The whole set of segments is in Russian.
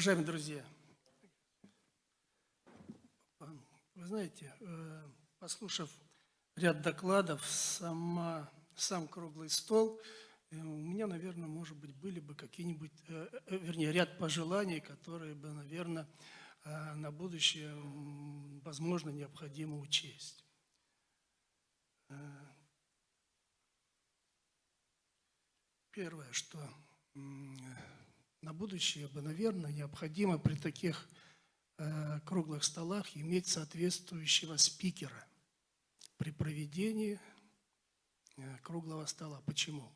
Уважаемые друзья, вы знаете, э, послушав ряд докладов, сама, сам круглый стол, э, у меня, наверное, может быть, были бы какие-нибудь, э, вернее, ряд пожеланий, которые бы, наверное, на будущее, возможно, необходимо учесть. Первое, что на будущее бы, наверное, необходимо при таких э, круглых столах иметь соответствующего спикера при проведении э, круглого стола. Почему?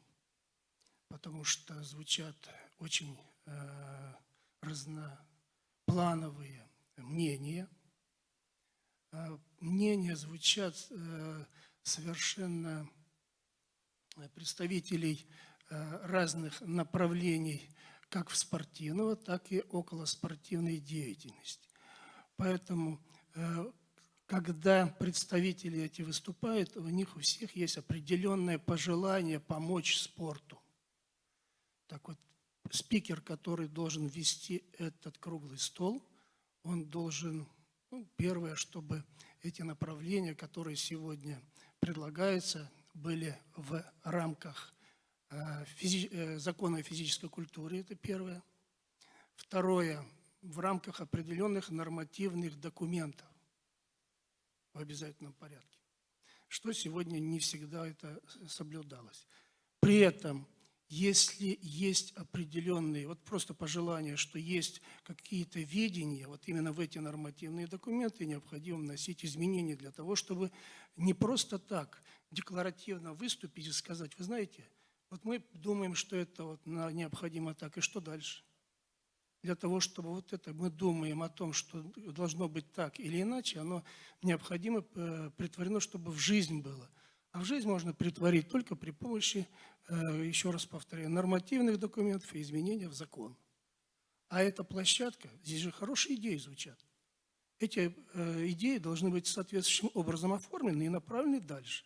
Потому что звучат очень э, разноплановые мнения. Э, мнения звучат совершенно представителей разных направлений как в спортивного, так и околоспортивной деятельности. Поэтому, э, когда представители эти выступают, у них у всех есть определенное пожелание помочь спорту. Так вот, спикер, который должен вести этот круглый стол, он должен, ну, первое, чтобы эти направления, которые сегодня предлагаются, были в рамках физи э, закона физической культуре, это первое. Второе, в рамках определенных нормативных документов в обязательном порядке, что сегодня не всегда это соблюдалось. При этом, если есть определенные, вот просто пожелание, что есть какие-то видения, вот именно в эти нормативные документы необходимо вносить изменения для того, чтобы не просто так декларативно выступить и сказать, вы знаете, вот мы думаем, что это вот необходимо так, и что дальше? Для того, чтобы вот это мы думаем о том, что должно быть так или иначе, оно необходимо э, притворено, чтобы в жизнь было. А в жизнь можно притворить только при помощи, э, еще раз повторяю, нормативных документов и изменения в закон. А эта площадка, здесь же хорошие идеи звучат. Эти э, идеи должны быть соответствующим образом оформлены и направлены дальше.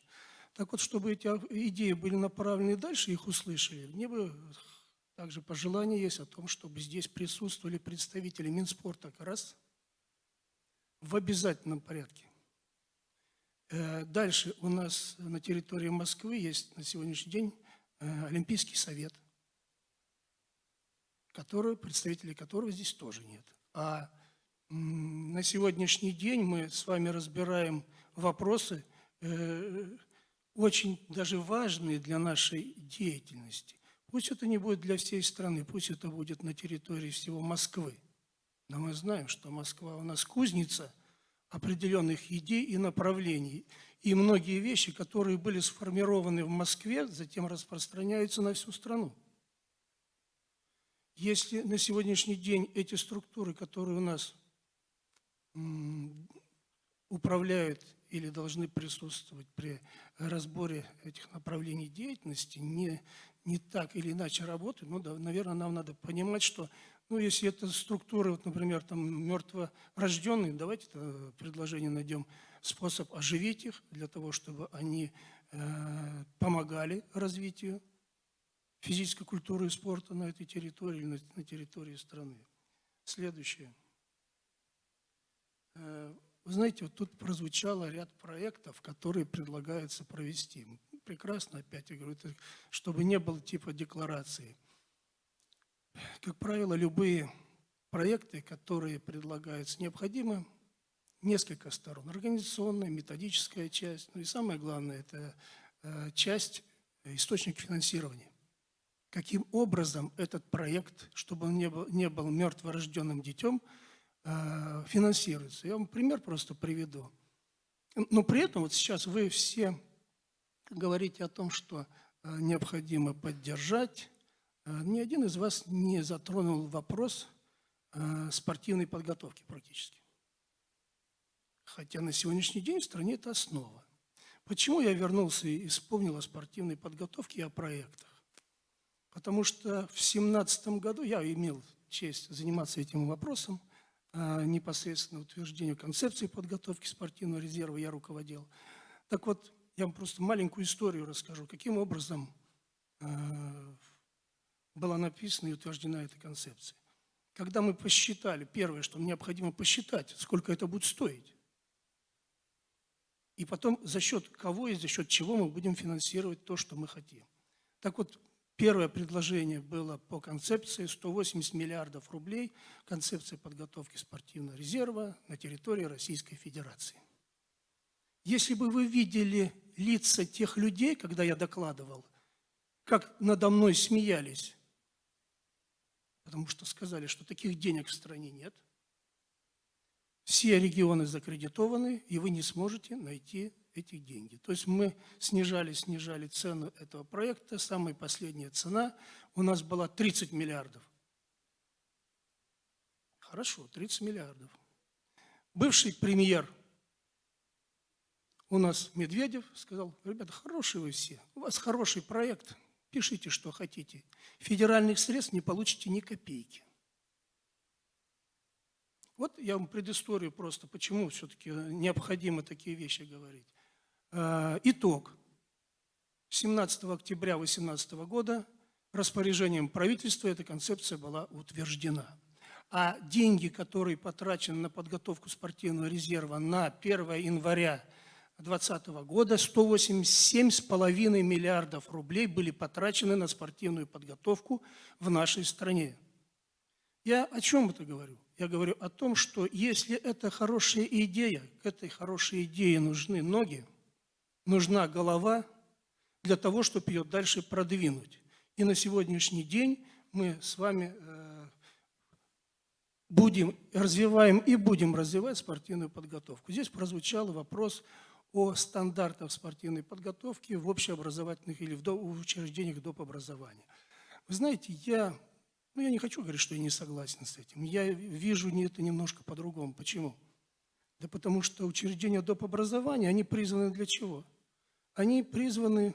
Так вот, чтобы эти идеи были направлены дальше, их услышали, мне бы также пожелание есть о том, чтобы здесь присутствовали представители Минспорта как раз в обязательном порядке. Э, дальше у нас на территории Москвы есть на сегодняшний день э, Олимпийский совет, который, представителей которого здесь тоже нет. А на сегодняшний день мы с вами разбираем вопросы э, очень даже важные для нашей деятельности. Пусть это не будет для всей страны, пусть это будет на территории всего Москвы. Но мы знаем, что Москва у нас кузница определенных идей и направлений. И многие вещи, которые были сформированы в Москве, затем распространяются на всю страну. Если на сегодняшний день эти структуры, которые у нас управляют или должны присутствовать при разборе этих направлений деятельности, не, не так или иначе работают, ну, да, наверное, нам надо понимать, что, ну, если это структуры, вот, например, там, мертворожденные, давайте это предложение найдем способ оживить их, для того, чтобы они э, помогали развитию физической культуры и спорта на этой территории, на, на территории страны. Следующее. Вы знаете, вот тут прозвучало ряд проектов, которые предлагается провести. Прекрасно, опять я говорю, чтобы не было типа декларации. Как правило, любые проекты, которые предлагаются, необходимо несколько сторон. Организационная, методическая часть, ну и самое главное, это э, часть, э, источник финансирования. Каким образом этот проект, чтобы он не был, не был мертворожденным детем, финансируется. Я вам пример просто приведу. Но при этом вот сейчас вы все говорите о том, что э, необходимо поддержать. Э, ни один из вас не затронул вопрос спортивной подготовки практически. Хотя на сегодняшний день в стране это основа. Почему я вернулся и вспомнил о спортивной подготовке и о проектах? Потому что в 2017 году я имел честь заниматься этим вопросом. А, непосредственно утверждению концепции подготовки спортивного резерва я руководил. Так вот, я вам просто маленькую историю расскажу, каким образом а, была написана и утверждена эта концепция. когда мы посчитали, первое, что необходимо посчитать, сколько это будет стоить. И потом за счет кого и за счет чего мы будем финансировать то, что мы хотим. Так вот, первое предложение было по концепции 180 миллиардов рублей, концепция подготовки спортивного резерва на территории Российской Федерации. Если бы вы видели лица тех людей, когда я докладывал, как надо мной смеялись, потому что сказали, что таких денег в стране нет. Все регионы закредитованы, и вы не сможете найти эти деньги. То есть мы снижали, снижали цену этого проекта. Самая последняя цена у нас была 30 миллиардов. Хорошо, 30 миллиардов. Бывший премьер у нас Медведев сказал, ребята, хорошие вы все, у вас хороший проект – Пишите, что хотите. Федеральных средств не получите ни копейки. Вот я вам предысторию просто, почему все-таки необходимо такие вещи говорить. А, итог. 17 октября 2018 года распоряжением правительства эта концепция была утверждена. А деньги, которые потрачены на подготовку спортивного резерва на 1 января 2020 года 187,5 миллиардов рублей были потрачены на спортивную подготовку в нашей стране. Я о чем это говорю? Я говорю о том, что если это хорошая идея, к этой хорошей идее нужны ноги, нужна голова для того, чтобы ее дальше продвинуть. И на сегодняшний день мы с вами э, будем, развиваем и будем развивать спортивную подготовку. Здесь прозвучал вопрос о стандартах спортивной подготовки в общеобразовательных или в учреждениях доп. образования. Вы знаете, я, ну я не хочу говорить, что я не согласен с этим. Я вижу это немножко по-другому. Почему? Да потому что учреждения доп. образования, они призваны для чего? Они призваны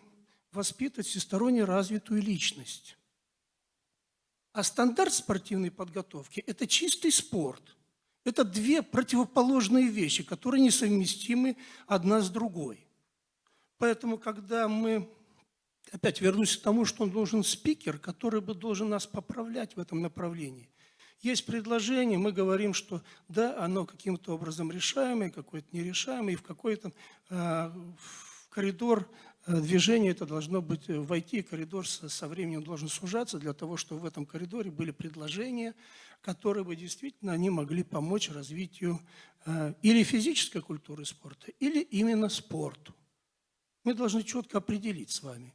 воспитывать всесторонне развитую личность. А стандарт спортивной подготовки – это чистый спорт – это две противоположные вещи, которые несовместимы одна с другой. Поэтому, когда мы, опять вернусь к тому, что он должен спикер, который бы должен нас поправлять в этом направлении. Есть предложение, мы говорим, что да, оно каким-то образом решаемое, какое-то нерешаемое, и в какой-то э, коридор э, движения это должно быть, э, войти, коридор со, со временем должен сужаться для того, чтобы в этом коридоре были предложения, которые бы действительно они могли помочь развитию э, или физической культуры спорта, или именно спорту. Мы должны четко определить с вами.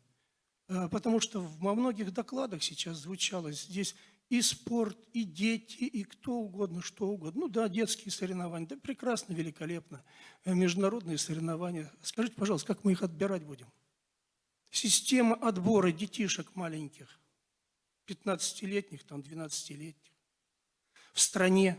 Потому что во многих докладах сейчас звучало здесь и спорт, и дети, и кто угодно, что угодно. Ну да, детские соревнования, да прекрасно, великолепно. Э, международные соревнования. Скажите, пожалуйста, как мы их отбирать будем? Система отбора детишек маленьких, 15-летних, там, 12-летних в стране.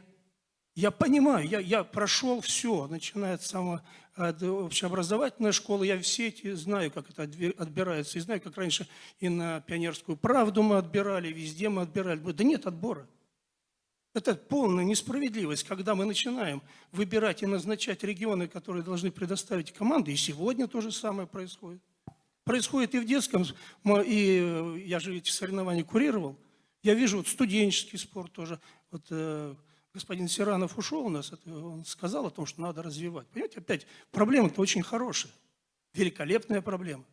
Я понимаю, я, я прошел все, начиная от самого от общеобразовательной школы, я все эти знаю, как это отбирается, и знаю, как раньше и на пионерскую правду мы отбирали, везде мы отбирали. Да нет отбора. Это полная несправедливость, когда мы начинаем выбирать и назначать регионы, которые должны предоставить команды, и сегодня то же самое происходит. Происходит и в детском, и я же эти соревнования курировал, я вижу вот студенческий спорт тоже, вот э, господин Сиранов ушел у нас, он сказал о том, что надо развивать. Понимаете, опять проблема-то очень хорошая, великолепная проблема.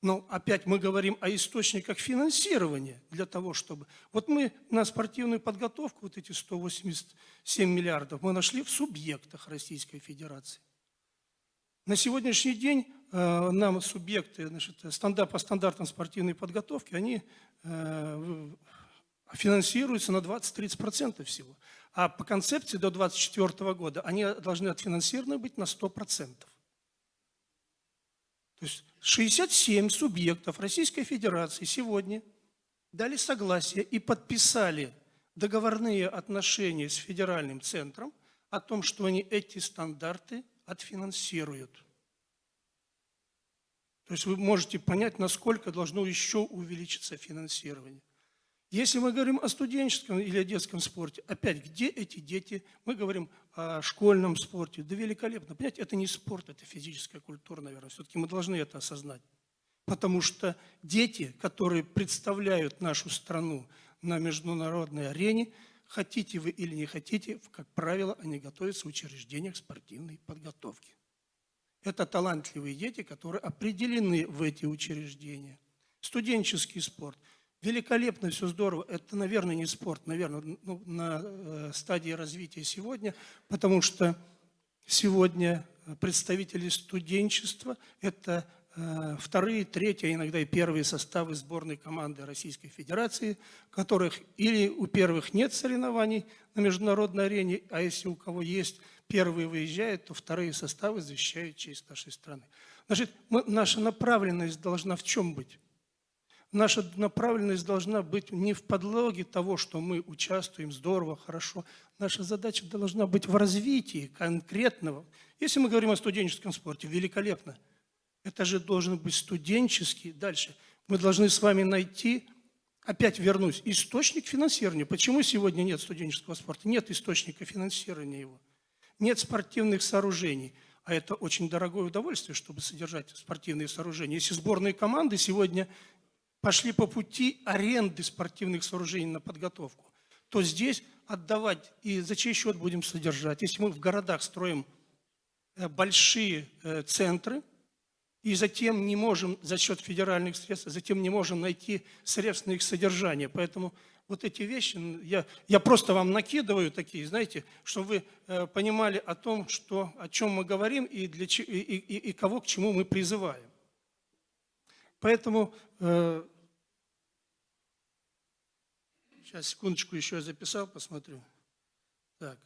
Но опять мы говорим о источниках финансирования для того, чтобы... Вот мы на спортивную подготовку, вот эти 187 миллиардов, мы нашли в субъектах Российской Федерации. На сегодняшний день э, нам субъекты значит, стандарт, по стандартам спортивной подготовки, они э, финансируются на 20-30% всего. А по концепции до 2024 года они должны отфинансированы быть на 100%. То есть 67 субъектов Российской Федерации сегодня дали согласие и подписали договорные отношения с федеральным центром о том, что они эти стандарты отфинансируют. То есть вы можете понять, насколько должно еще увеличиться финансирование. Если мы говорим о студенческом или о детском спорте, опять, где эти дети? Мы говорим о школьном спорте. Да великолепно. Понимаете, это не спорт, это физическая культура, наверное. Все-таки мы должны это осознать. Потому что дети, которые представляют нашу страну на международной арене. Хотите вы или не хотите, как правило, они готовятся в учреждениях спортивной подготовки. Это талантливые дети, которые определены в эти учреждения. Студенческий спорт. Великолепно, все здорово. Это, наверное, не спорт, наверное, ну, на э, стадии развития сегодня, потому что сегодня представители студенчества – это э, вторые, третьи, а иногда и первые составы сборной команды Российской Федерации, которых или у первых нет соревнований на международной арене, а если у кого есть, первые выезжают, то вторые составы защищают честь нашей страны. Значит, мы, наша направленность должна в чем быть? Наша направленность должна быть не в подлоге того, что мы участвуем здорово, хорошо. Наша задача должна быть в развитии конкретного. Если мы говорим о студенческом спорте, великолепно. Это же должен быть студенческий. Дальше. Мы должны с вами найти, опять вернусь, источник финансирования. Почему сегодня нет студенческого спорта? Нет источника финансирования его. Нет спортивных сооружений. А это очень дорогое удовольствие, чтобы содержать спортивные сооружения. Если сборные команды сегодня пошли по пути аренды спортивных сооружений на подготовку, то здесь отдавать и за чей счет будем содержать. Если мы в городах строим э, большие э, центры, и затем не можем за счет федеральных средств, затем не можем найти средств на их содержание. Поэтому вот эти вещи, я, я просто вам накидываю такие, знаете, чтобы вы э, понимали о том, что, о чем мы говорим и, для, и, и, и кого к чему мы призываем. Поэтому Сейчас, секундочку, еще я записал, посмотрю. Так.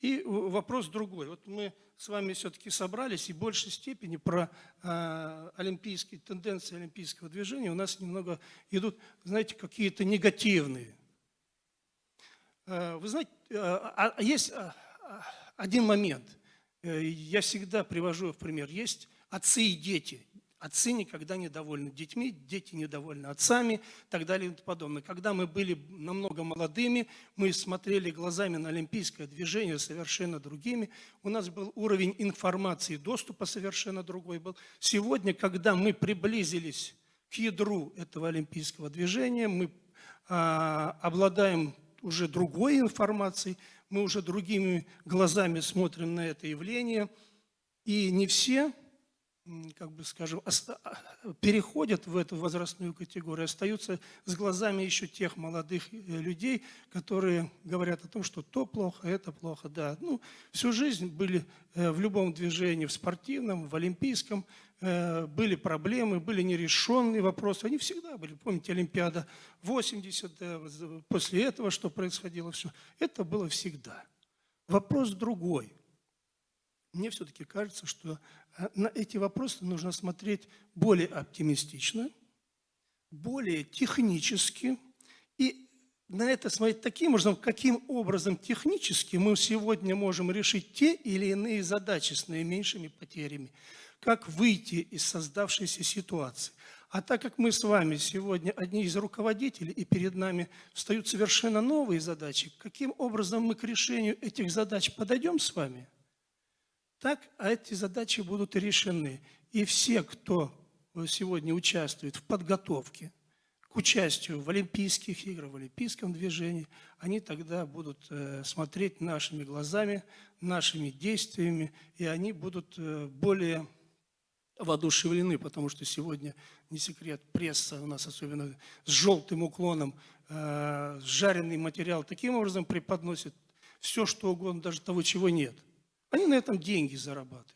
И вопрос другой. Вот мы с вами все-таки собрались, и в большей степени про э, олимпийские тенденции олимпийского движения у нас немного идут, знаете, какие-то негативные. Э, вы знаете, э, есть один момент. Э, я всегда привожу в пример. Есть отцы и дети. Отцы никогда не довольны детьми, дети недовольны отцами так далее и тому подобное. Когда мы были намного молодыми, мы смотрели глазами на олимпийское движение совершенно другими. У нас был уровень информации, доступа совершенно другой был. Сегодня, когда мы приблизились к ядру этого олимпийского движения, мы а, обладаем уже другой информацией, мы уже другими глазами смотрим на это явление. И не все как бы скажем, а, переходят в эту возрастную категорию, остаются с глазами еще тех молодых э, людей, которые говорят о том, что то плохо, это плохо. Да, ну, всю жизнь были э, в любом движении, в спортивном, в олимпийском, э, были проблемы, были нерешенные вопросы. Они всегда были. Помните, Олимпиада 80, да, после этого что происходило, все. Это было всегда. Вопрос другой. Мне все-таки кажется, что а на эти вопросы нужно смотреть более оптимистично, более технически. И на это смотреть таким образом, каким образом технически мы сегодня можем решить те или иные задачи с наименьшими потерями, как выйти из создавшейся ситуации. А так как мы с вами сегодня одни из руководителей, и перед нами встают совершенно новые задачи, каким образом мы к решению этих задач подойдем с вами – так а эти задачи будут решены. И все, кто сегодня участвует в подготовке к участию в Олимпийских играх, в Олимпийском движении, они тогда будут э, смотреть нашими глазами, нашими действиями, и они будут э, более воодушевлены, потому что сегодня, не секрет, пресса у нас особенно с желтым уклоном, э, жареный материал таким образом преподносит все, что угодно, даже того, чего нет. Они на этом деньги зарабатывают.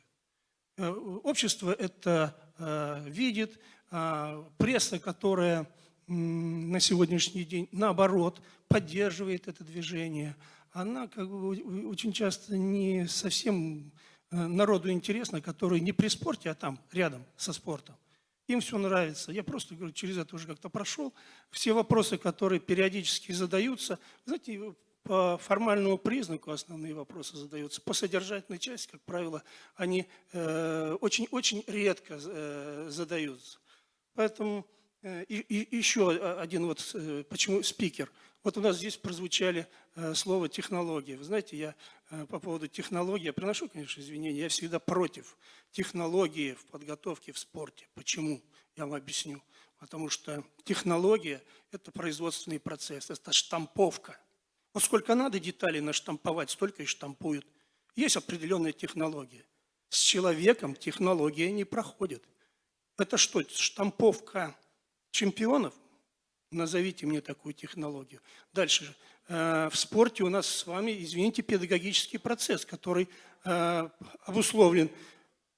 Э, общество это э, видит, а пресса, которая на сегодняшний день, наоборот, поддерживает это движение, она как бы очень часто не совсем э, народу интересна, который не при спорте, а там, рядом со спортом. Им все нравится. Я просто говорю, через это уже как-то прошел. Все вопросы, которые периодически задаются, знаете, по формальному признаку основные вопросы задаются. По содержательной части, как правило, они очень-очень э, редко э, задаются. Поэтому Э, И, и еще один вот, почему спикер. Вот у нас здесь прозвучали слово технология. Вы знаете, я по поводу технологии, я приношу, конечно, извинения, я всегда против технологии в подготовке в спорте. Почему? Я вам объясню. Потому что технология – это производственный процесс, это штамповка. Вот сколько надо деталей наштамповать, столько и штампуют. Есть определенная технология. С человеком технология не проходит. Это что, штамповка чемпионов? Назовите мне такую технологию. Дальше. Э, В спорте у нас с вами, извините, педагогический процесс, который э, обусловлен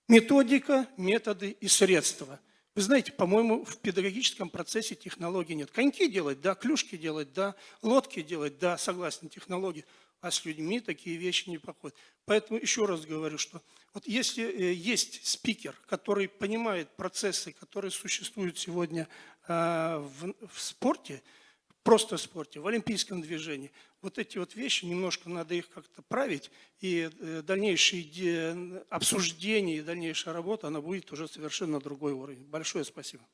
методика, методы и средства. Вы знаете, по-моему, в педагогическом процессе технологий нет. Коньки делать, да, клюшки делать, да, лодки делать, да, согласен, технологии. А с людьми такие вещи не проходят. Поэтому еще раз говорю, что вот если э, есть спикер, который понимает процессы, которые существуют сегодня в, в спорте, просто в спорте, в олимпийском движении, вот эти вот вещи, немножко надо их как-то править, и э, дальнейшие иде- обсуждения и дальнейшая работа, она будет уже совершенно другой уровень. Большое спасибо.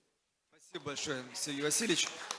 Спасибо большое, Сергей Васильевич.